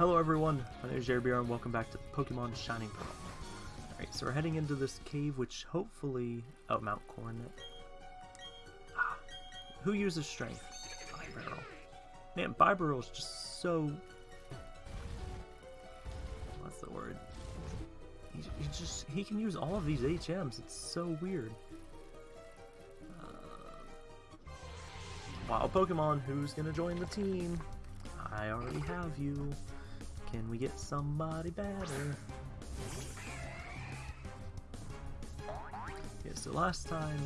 Hello everyone, my name is Jerry and welcome back to Pokemon Shining Pearl. Alright, so we're heading into this cave which hopefully... Oh, Mount Coronet. Ah, who uses strength? Bibarel. Man, Bibarel is just so... What's the word? He, he just... He can use all of these HMs, it's so weird. Uh, wild Pokemon, who's gonna join the team? I already have you. Can we get somebody better? Yeah, so last time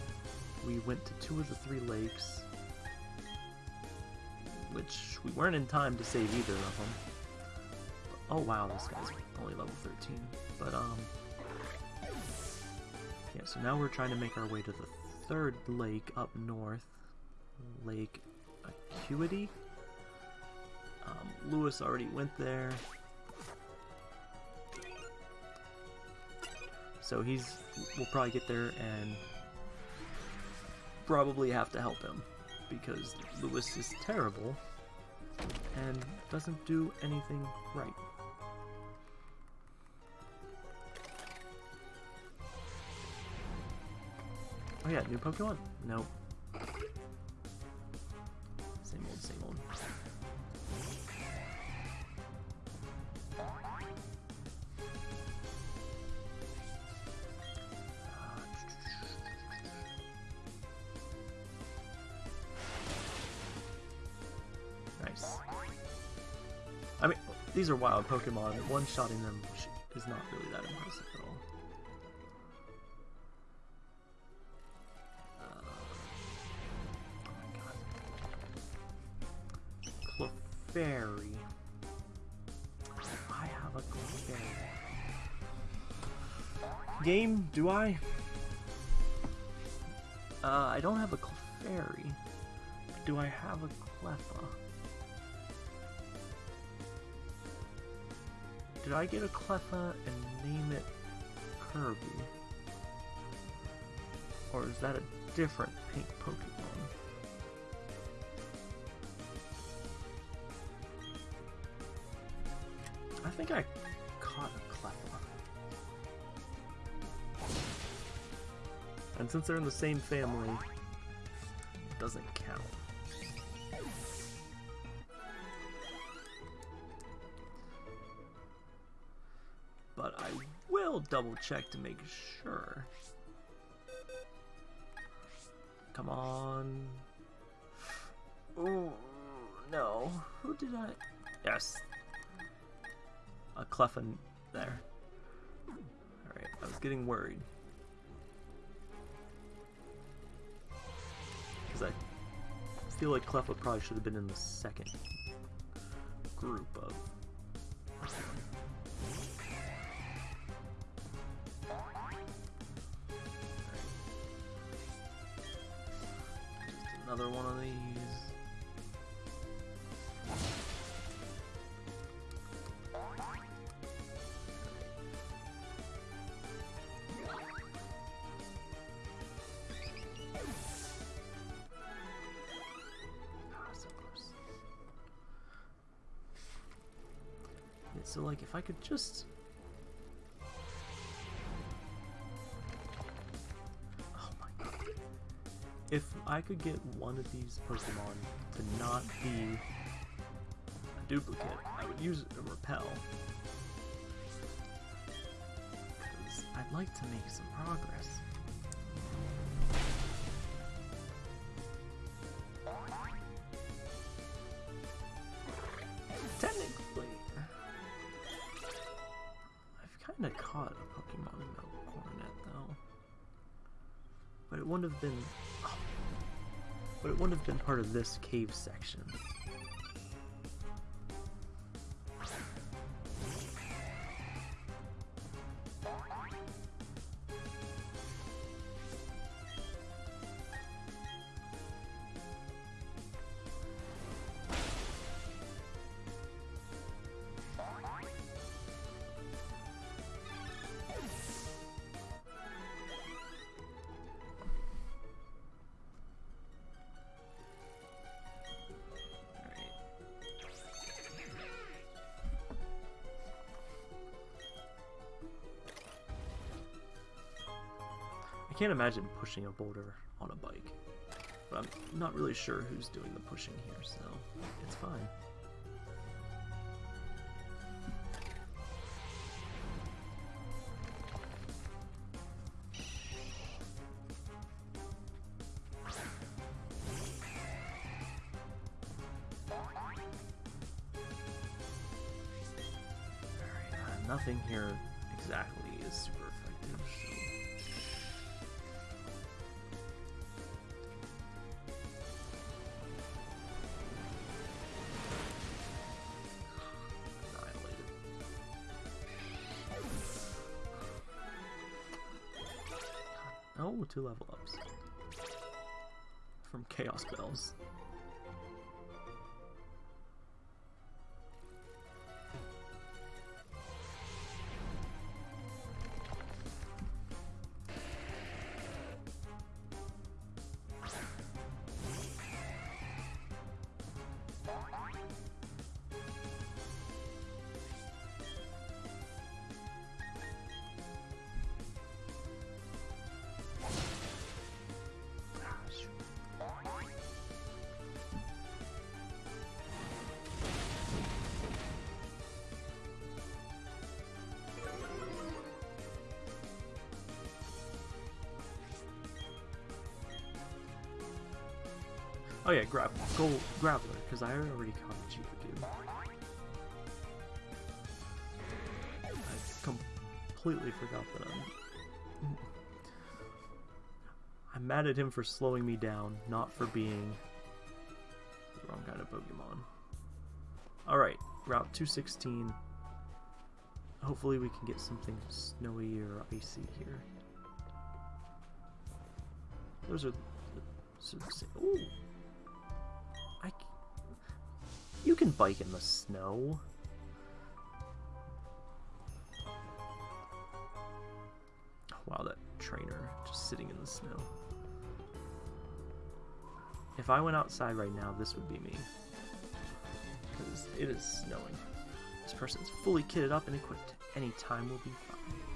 we went to two of the three lakes, which we weren't in time to save either of them. Oh wow, this guy's only level 13. But, um, yeah, so now we're trying to make our way to the third lake up north, Lake Acuity. Um, Lewis already went there. So he's, we'll probably get there and probably have to help him because Lewis is terrible and doesn't do anything right. Oh yeah, new Pokemon? Nope. These are wild Pokemon, one-shotting them is not really that impressive at all. Uh, oh Clefairy. I have a Clefairy. Game, do I? Uh, I don't have a Clefairy. Do I have a Cleffa? Did I get a Cleffa and name it Kirby? Or is that a different pink Pokemon? I think I caught a Cleffa. And since they're in the same family, it doesn't count. Double check to make sure. Come on. Oh, no. Who did I... Yes. A Cleffin there. Alright, I was getting worried. Because I feel like Cleffa probably should have been in the second group of another one of these. So like if I could just I could get one of these Pokemon to not be a duplicate, I would use a repel. Because I'd like to make some progress. Technically, I've kind of caught a Pokemon in Coronet though. But it wouldn't have been been part of this cave section. I can't imagine pushing a boulder on a bike. But I'm not really sure who's doing the pushing here, so it's fine. Two level ups. From Chaos Bells. Oh yeah, grab, go Grappler, because I already caught a Geodude. I completely forgot that I'm... I'm mad at him for slowing me down, not for being the wrong kind of Pokemon. Alright, Route 216. Hopefully we can get something snowy or icy here. Those are. Ooh! Can bike in the snow. Wow, that trainer just sitting in the snow. If I went outside right now, this would be me. Because it is snowing. This person's fully kitted up and equipped. Any time will be fine.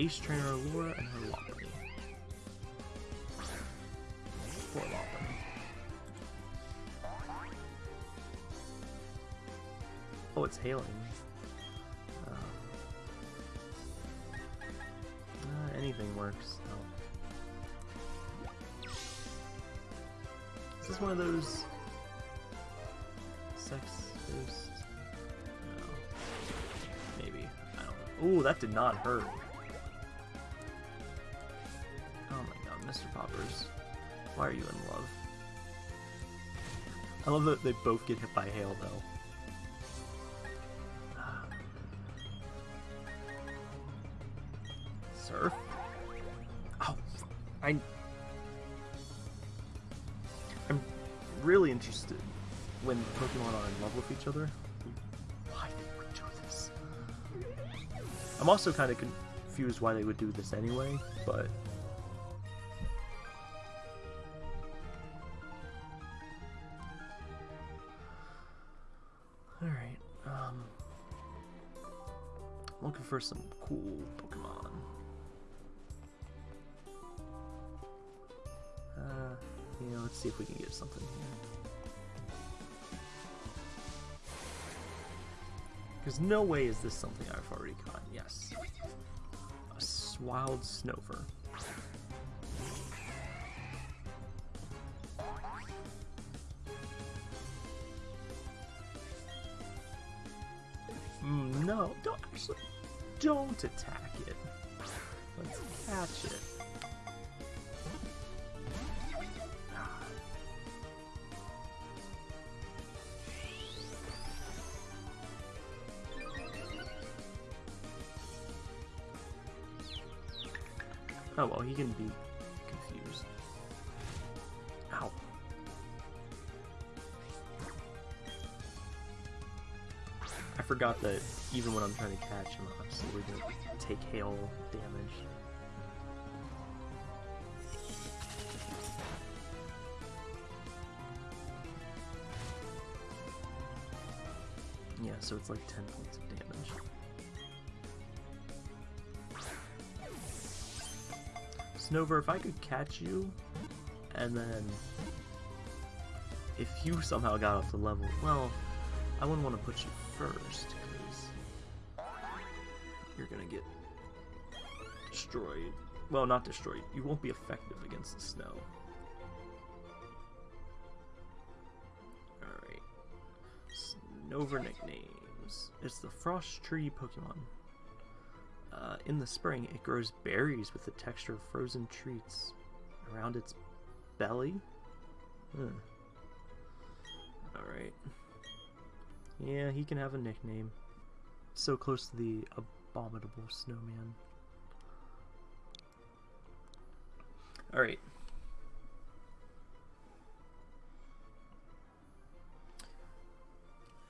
Ace Trainer Laura and her Lopunny. Poor. Oh, it's hailing. Uh, uh, anything works. Is this one of those sex ghosts? No. Maybe. I don't know. Ooh, that did not hurt. Why are you in love? I love that they both get hit by hail though. Surf? Oh, I. I'm really interested when Pokemon are in love with each other. Why they would do this? I'm also kind of confused why they would do this anyway, but. Looking for some cool Pokemon. Uh, yeah, let's see if we can get something here. Because no way is this something I've already caught. Yes. A wild Snover. No, don't actually. Don't attack it. Let's catch it. Oh well, he can be confused. Ow. I forgot that even when I'm trying to catch I'm still gonna take hail damage. Yeah, so it's like 10 points of damage. Snover, if I could catch you, and then if you somehow got up to level, well, I wouldn't want to put you first, get destroyed. Well, not destroyed. You won't be effective against the snow. Alright. Snover nicknames. It's the Frost Tree Pokemon. Uh, in the spring, it grows berries with the texture of frozen treats around its belly. Huh. Alright. Yeah, he can have a nickname. So close to the abominable snowman. Alright.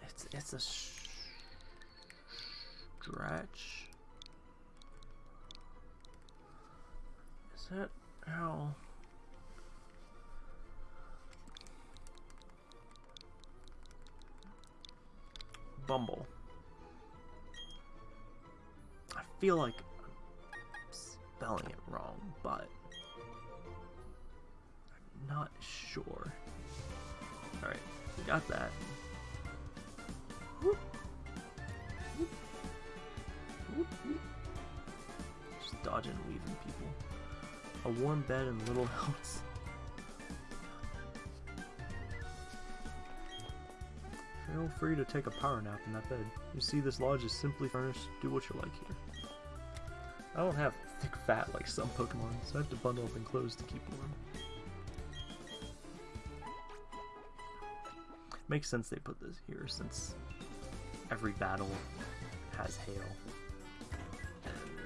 It's, it's a stretch. Is that how... Bumble. Feel like I'm spelling it wrong, but I'm not sure. Alright, we got that. Just dodging and weaving people. A warm bed and little else. Feel free to take a power nap in that bed. You see this lodge is simply furnished. Do what you like here. I don't have thick fat like some Pokemon, so I have to bundle up in clothes to keep warm. Makes sense they put this here since every battle has hail.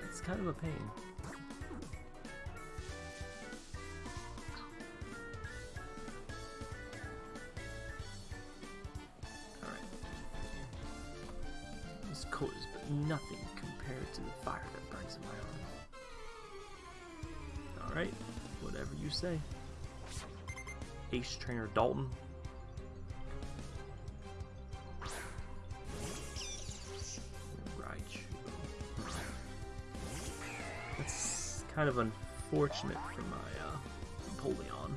It's kind of a pain. Alright. This coat is but nothing to the fire that burns in my arm. Alright, whatever you say. Ace Trainer Dalton, Right. That's kind of unfortunate for my uh, Napoleon.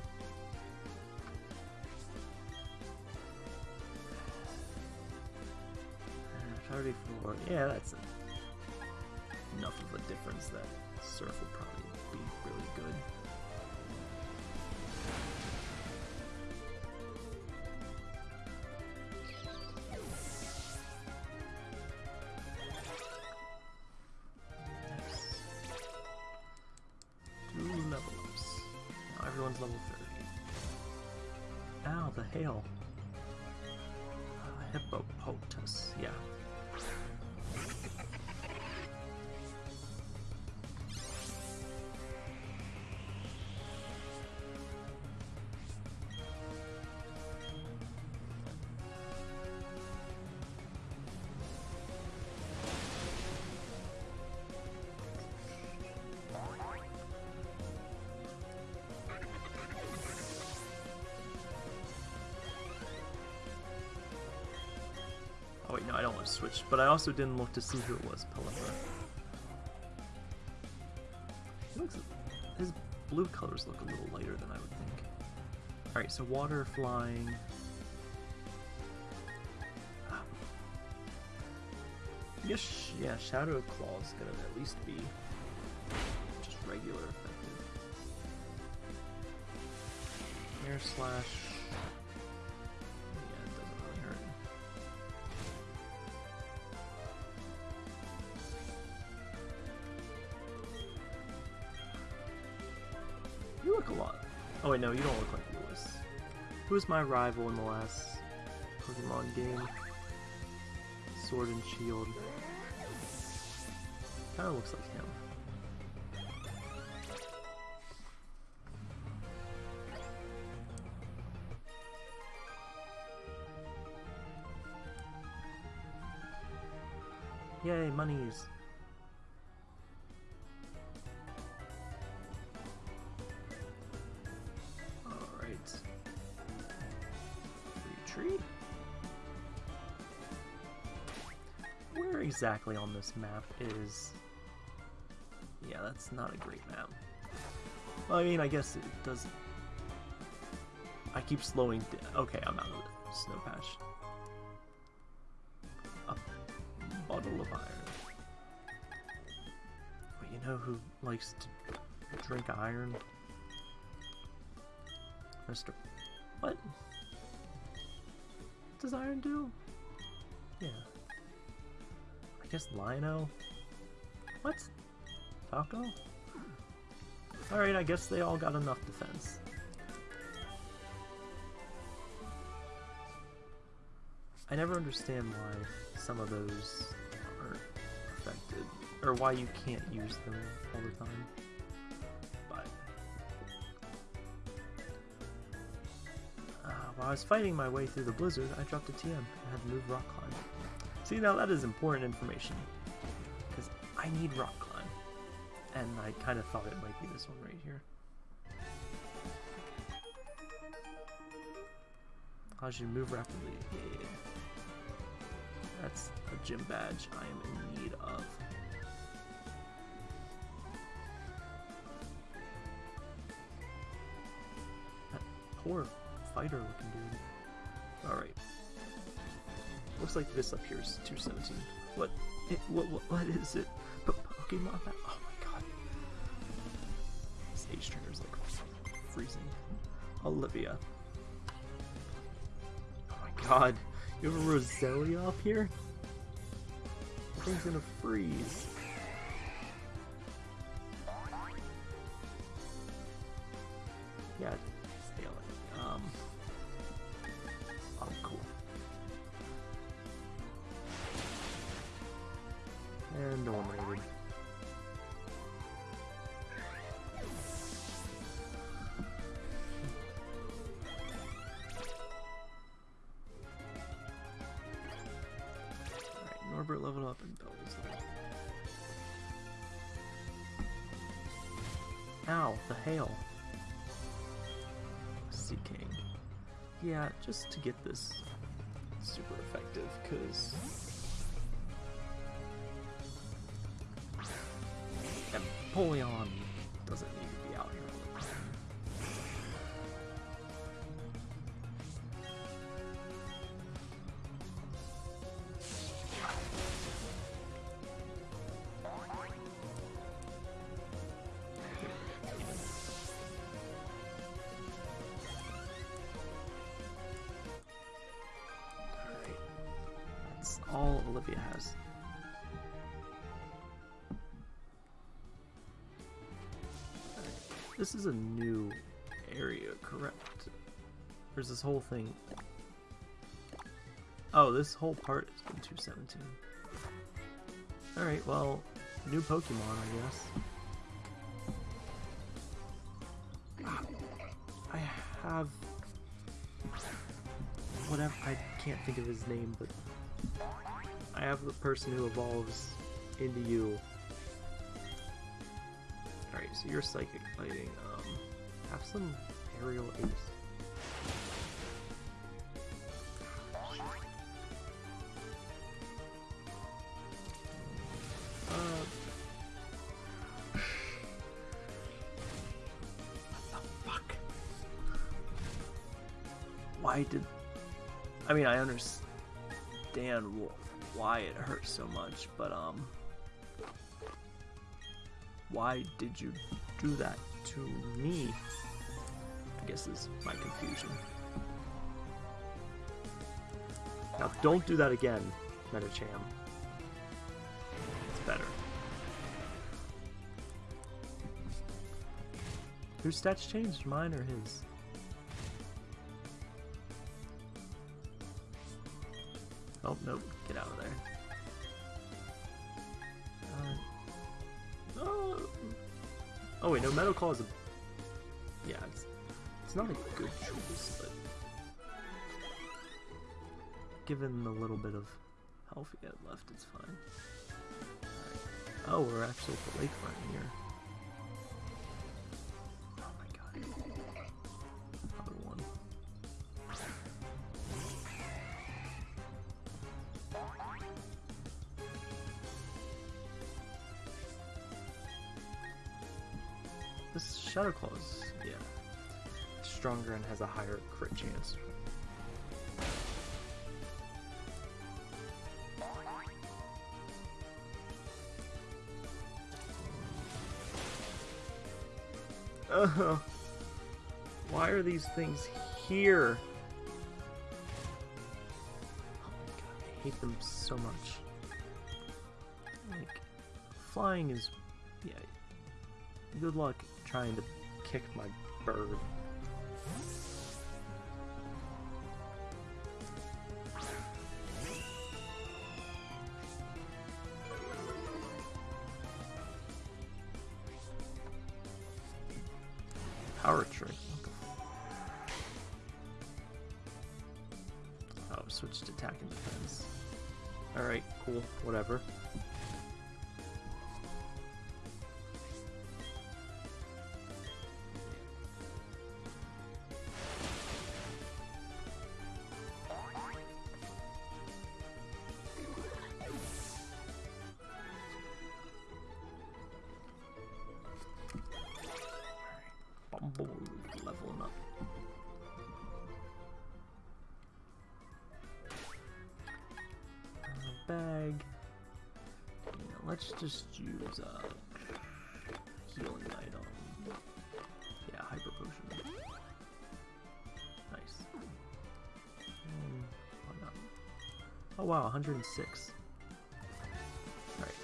34, yeah, that's enough of a difference that Surf will probably be really good. I don't want to switch, but I also didn't look to see who it was, Pelipper. His blue colors look a little lighter than I would think. Alright, so water, flying... Guess, yeah, Shadow Claw's gonna at least be just regular effective. Air Slash... was my rival in the last Pokemon game? Sword and Shield. Kinda looks like him. Yay, monies! Retreat. exactly on this map is... Yeah, that's not a great map. Well, I mean, I guess it does... I keep slowing Okay, I'm out of the snow patch. A bottle of iron. But you know who likes to drink iron? Mr. What? Does iron do? Yeah. I guess Lino? What? Falco? Alright, I guess they all got enough defense. I never understand why some of those aren't affected, or why you can't use them all the time. While I was fighting my way through the blizzard, I dropped a TM and had to move rock climb. See, now that is important information, because I need rock climb, and I kind of thought it might be this one right here. Allows you move rapidly. Yeah. That's a gym badge I am in need of. Poor fighter looking dude. Alright. Looks like this up here is 217. What? It, what, what, what is it? P Pokemon? Oh my god. This H trigger is like freezing. Olivia. Oh my god. You have a Roselia up here? Thing's gonna freeze. There. Ow, the hail. Seaking. Yeah, just to get this super effective, because... Empoleon is a new area, correct? There's this whole thing. Oh, this whole part has been 217. Alright, well, new Pokemon, I guess. Ah, I have... Whatever, I can't think of his name, but... I have the person who evolves into you. Alright, so you're psychic fighting. Um, have some aerial ace. Uh, what the fuck? Why did... I mean, I understand why it hurts so much, but, um... Why did you do that to me? I guess is my confusion. Now, don't do that again, Medicham. It's better. Whose stats changed? Mine or his? Oh, nope. Get out of there. Oh wait, no, Metal Claw is a... Yeah, it's, it's not a good choice, but... Given the little bit of health we have left, it's fine. Oh, we're actually at the lakefront here. Stronger and has a higher crit chance. Uh, why are these things here? Oh my god, I hate them so much. Like, flying is, yeah, good luck trying to kick my bird. Alright, cool, whatever. Wow, 106. Alright.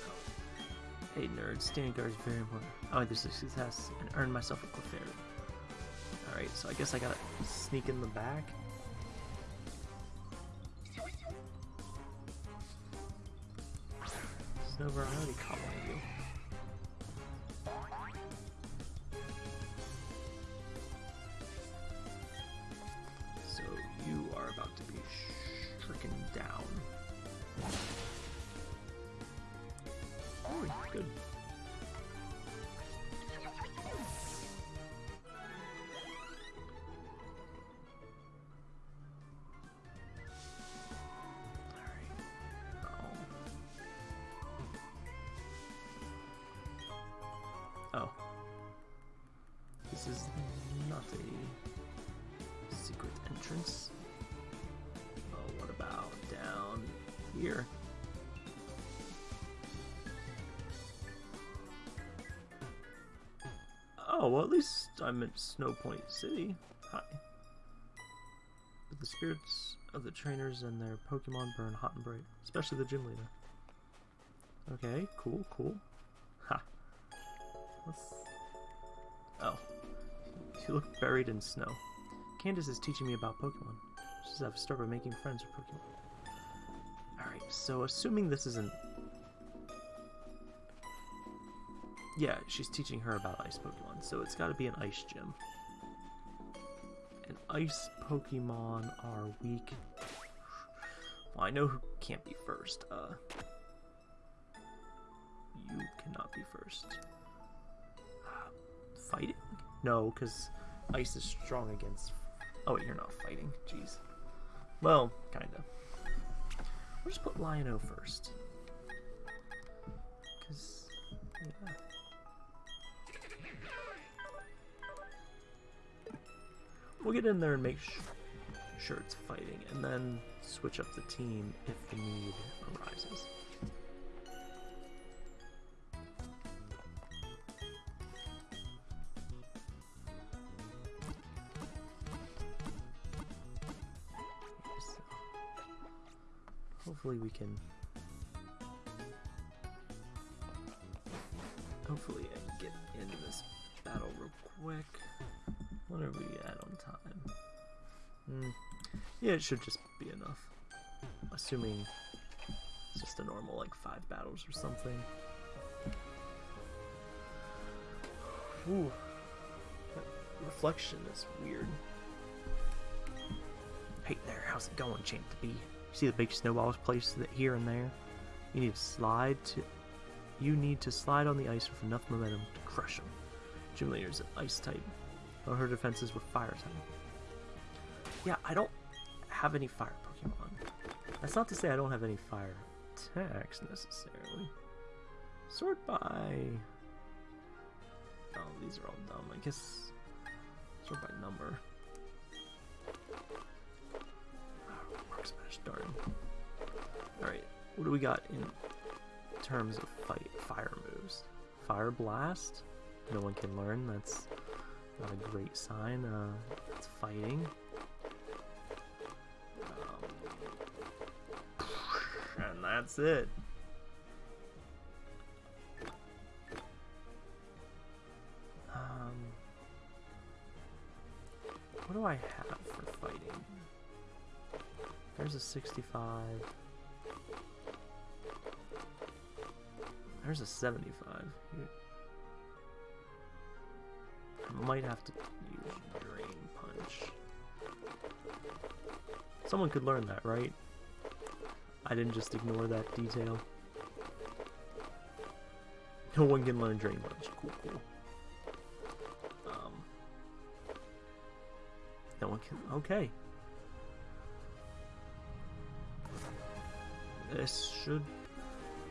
Hey nerd, standing guard is very important. Oh, this is success and earn myself a Clefairy. Alright, so I guess I gotta sneak in the back. Snover, I already caught one of you. Good. Oh. This is not a secret entrance. Well, at least I'm at Snowpoint City. Hi. But the spirits of the trainers and their Pokemon burn hot and bright, especially the gym leader. Okay, cool, cool. Ha. Oh. You look buried in snow. Candice is teaching me about Pokemon. She says I've started making friends with Pokemon. Alright, so assuming this isn't... Yeah, she's teaching her about ice Pokemon, so it's gotta be an ice gym. And ice Pokemon are weak. Well, I know who can't be first. Uh, you cannot be first. Fighting? No, because ice is strong against. Oh, wait, you're not fighting. Jeez. Well, kinda. We'll just put Lion-O first. Because, yeah. We'll get in there and make sure it's fighting, and then switch up the team if the need arises. Hopefully we can it should just be enough. Assuming it's just a normal, like, five battles or something. Ooh. That reflection is weird. Hey there, how's it going, Champ to be? You see the big snowballs placed here and there? You need to slide to... You need to slide on the ice with enough momentum to crush them. Gym leader's an ice type, while her defenses were fire type. Yeah, I don't have any fire Pokemon. That's not to say I don't have any fire attacks necessarily. Sort by Oh, these are all dumb. I guess sort by number. Mark Smash, darn. Alright, what do we got in terms of fight fire moves? Fire Blast? No one can learn, that's not a great sign. Uh, it's fighting. That's it. Um, what do I have for fighting? There's a 65. There's a 75. I might have to use Drain Punch. Someone could learn that, right? I didn't just ignore that detail. No one can learn Drain Punch. Cool, cool. Um, no one can. Okay. This should.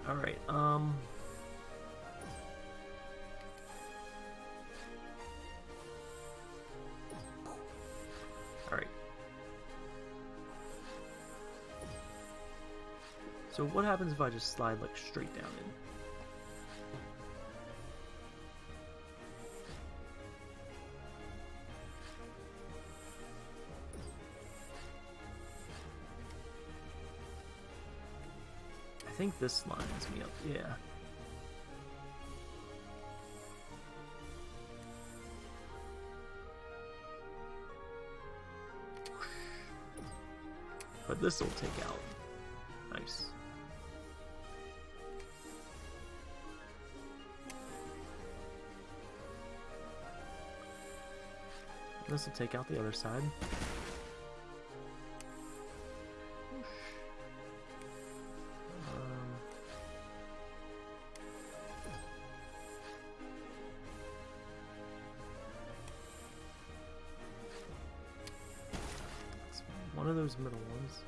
Alright, um. So what happens if I just slide like straight down in? I think this lines me up, yeah. But this will take out. Nice. This will take out the other side. Um, one of those middle ones.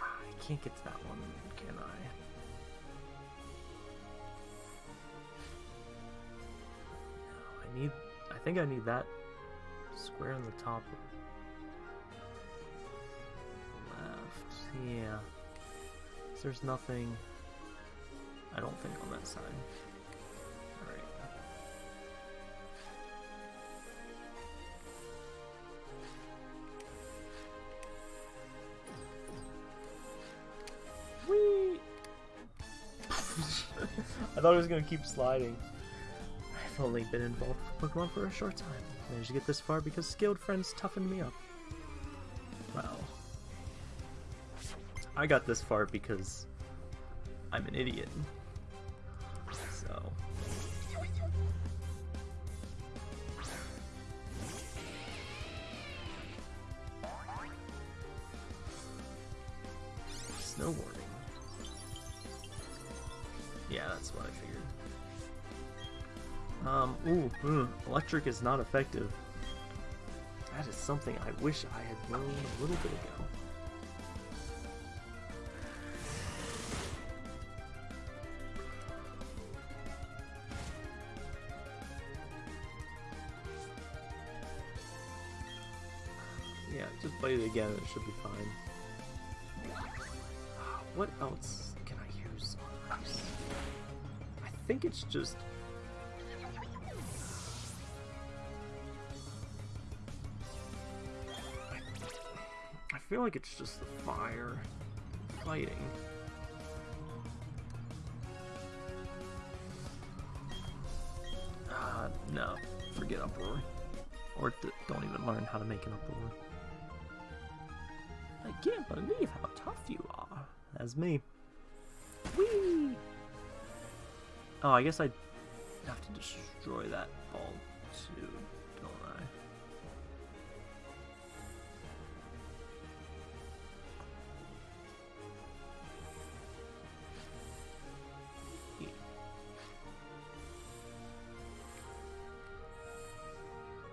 I can't get to that one, can I? I think I need that square on the top left. Yeah. There's nothing. I don't think on that side. Alright. Whee! I thought it was gonna keep sliding. I've only been involved Pokemon for a short time. Managed to get this far because skilled friends toughened me up. Well, I got this far because I'm an idiot. So. Snowboarding. Yeah, that's what I figured. Um, ooh, mm, electric is not effective. That is something I wish I had known a little bit ago. Yeah, just play it again and it should be fine. What else can I use? I think it's just... feel like it's just the fire fighting. Uh, no, forget uproar. Or don't even learn how to make an uproar. I can't believe how tough you are. That's me. Whee! Oh, I guess I have to destroy that ball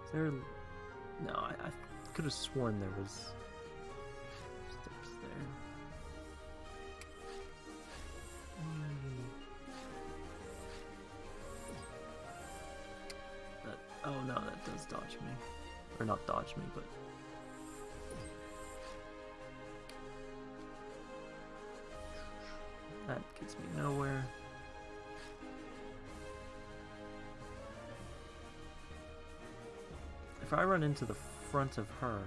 Is there? No, I, I could have sworn there was steps there. Hmm. That, oh no, that does dodge me, or not dodge me, but run into the front of her,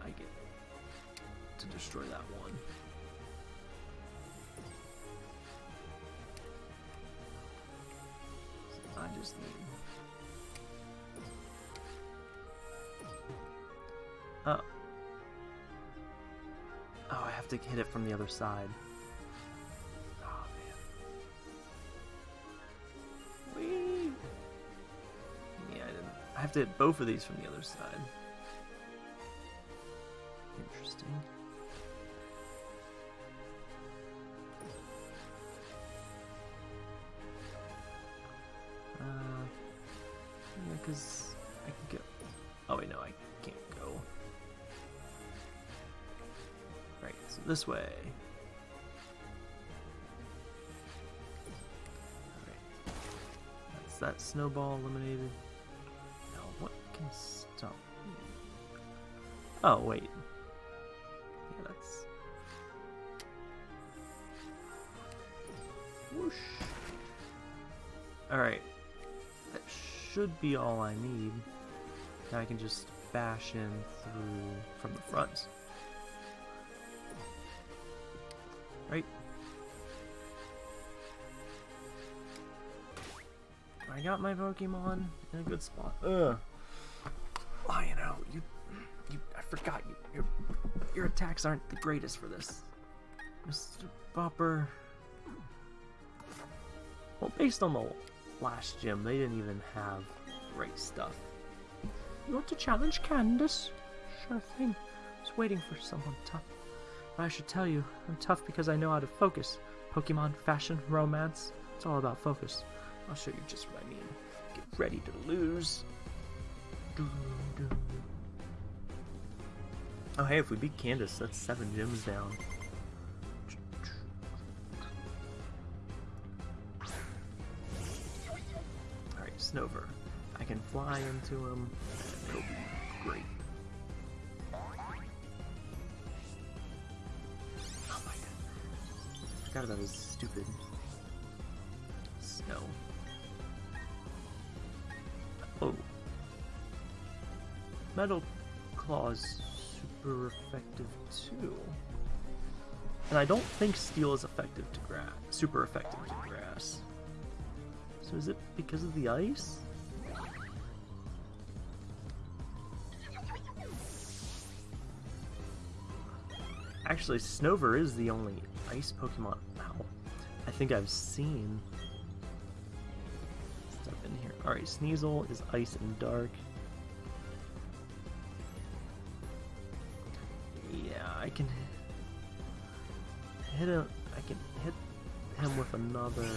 I get to destroy that one. I just need... Oh. Oh, I have to hit it from the other side. Have to hit both of these from the other side. Interesting. Uh, yeah, because I can go. Oh wait, no, I can't go. Right, so this way. Alright. That's that snowball eliminated. Can stop? Oh, wait. Yeah, that's. Whoosh. Alright. That should be all I need. Now I can just bash in through from the front. Right? I got my Pokemon in a good spot. Ugh. Forgot you, your, your attacks aren't the greatest for this, Mr. Popper. Well, based on the last gym, they didn't even have great stuff. You want to challenge Candice? Sure thing. I was waiting for someone tough. But I should tell you, I'm tough because I know how to focus. Pokemon, fashion, romance, it's all about focus. I'll show you just what I mean. Get ready to lose. Doo -doo. Oh hey, if we beat Candice, that's seven gems down. Alright, Snover. I can fly into him. It'll be great. Oh my god. I forgot about his stupid snow. Oh. Metal Claw's super effective too. And I don't think Steel is effective to grass. Super effective to grass. So is it because of the ice? Actually, Snover is the only ice Pokemon ow, I think I've seen. Step in here. Alright, Sneasel is ice and dark. Can hit him. I can hit him with another.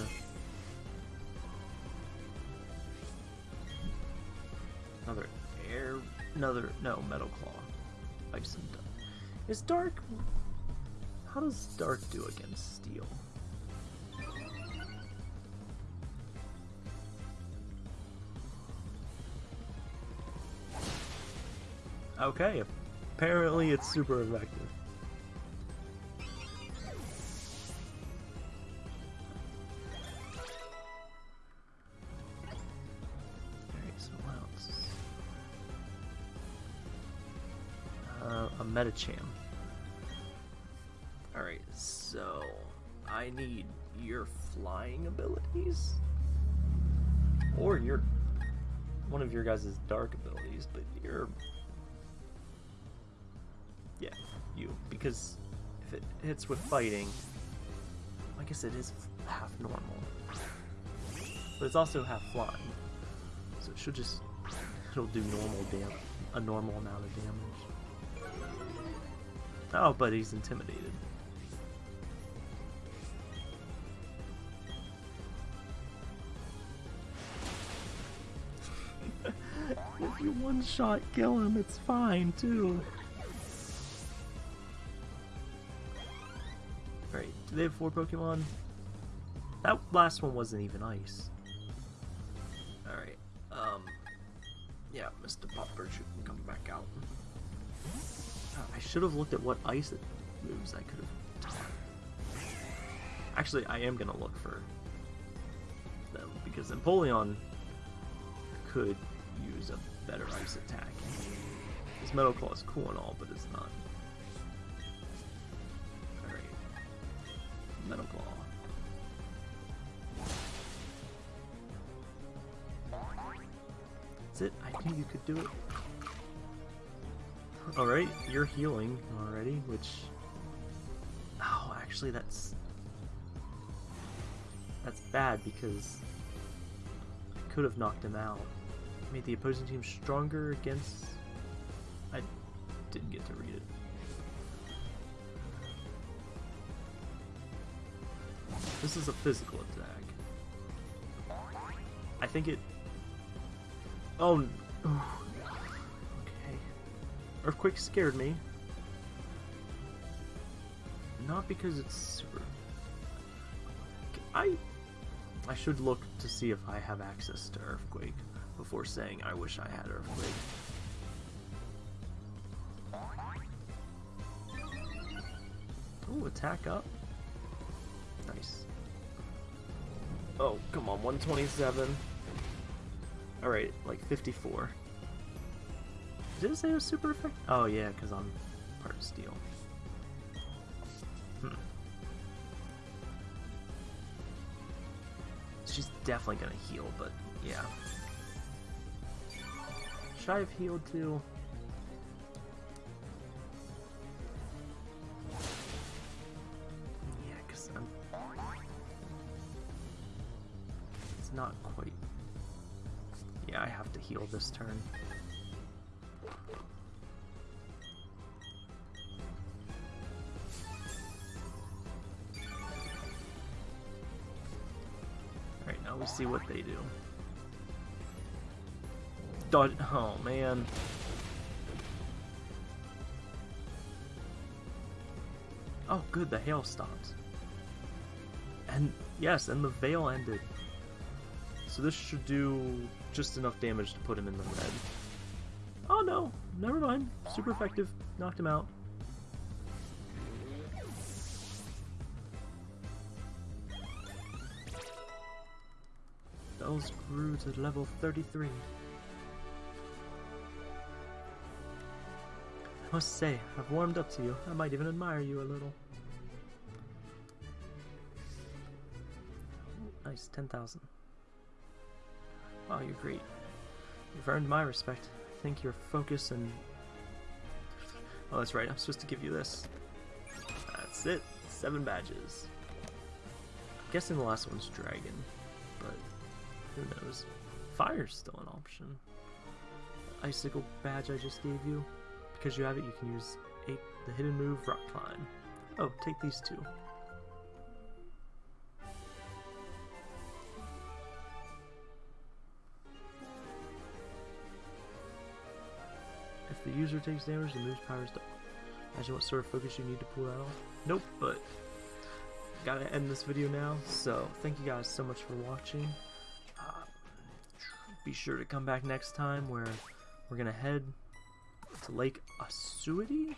Another air. Another. No, Metal Claw. Ice and dark. Is dark. How does dark do against steel? Okay, apparently it's super effective. Uh. Alright, so I need your flying abilities? Or your one of your guys' dark abilities, but you're yeah, you. Because if it hits with fighting, I guess it is half normal. But it's also half flying. So it should just it'll do normal damage a normal amount of damage. Oh, but he's intimidated. if you one shot kill him, it's fine too. Alright, do they have four Pokemon? That last one wasn't even ice. Alright. Um... Yeah, Mr. Popper should come back out. I should have looked at what ice moves I could have. Actually, I am gonna look for them because Empoleon could use a better ice attack. His Metal Claw is cool and all, but it's not. Alright. Metal Claw. That's it. I knew you could do it. Alright, you're healing already, which... Oh, actually that's... That's bad because I could have knocked him out. Made the opposing team stronger against... I didn't get to read it. This is a physical attack. I think it... Oh. Earthquake scared me. Not because it's super... I... I should look to see if I have access to Earthquake before saying I wish I had Earthquake. Oh, attack up. Nice. Oh, come on, 127. Alright, like 54. Did it say it was super effective? Oh yeah, because I'm part of steel. Hmm. She's definitely gonna heal, but yeah. Should I have healed too? Yeah, because I'm... It's not quite... Yeah, I have to heal this turn. Alright, now we see what they do. Dodge. Oh, man. Oh, good, the hail stops. And, yes, and the veil ended. So this should do just enough damage to put him in the red. No, never mind. Super effective. Knocked him out. Bells grew to level 33. I must say, I've warmed up to you. I might even admire you a little. Nice, 10,000. Wow, you're great. You've earned my respect. Think your focus and... Oh, that's right, I'm supposed to give you this. That's it. Seven badges. I'm guessing the last one's dragon, but who knows. Fire's still an option. Icicle badge I just gave you. Because you have it, you can use eight, the hidden move, Rock Climb. Oh, take these two. The user takes damage, the move's power is double. Imagine what sort of focus you need to pull that off. Nope, but gotta end this video now. So thank you guys so much for watching. Uh, be sure to come back next time where we're gonna head to Lake Asuity,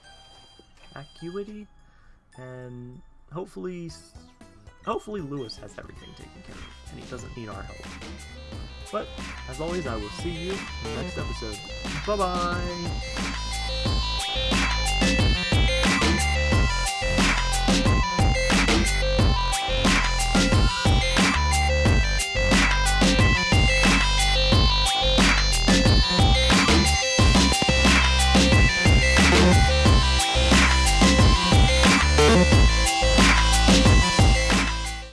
Acuity, and hopefully, hopefully Lewis has everything taken care of, and he doesn't need our help. But, as always, I will see you in the next episode. Bye-bye!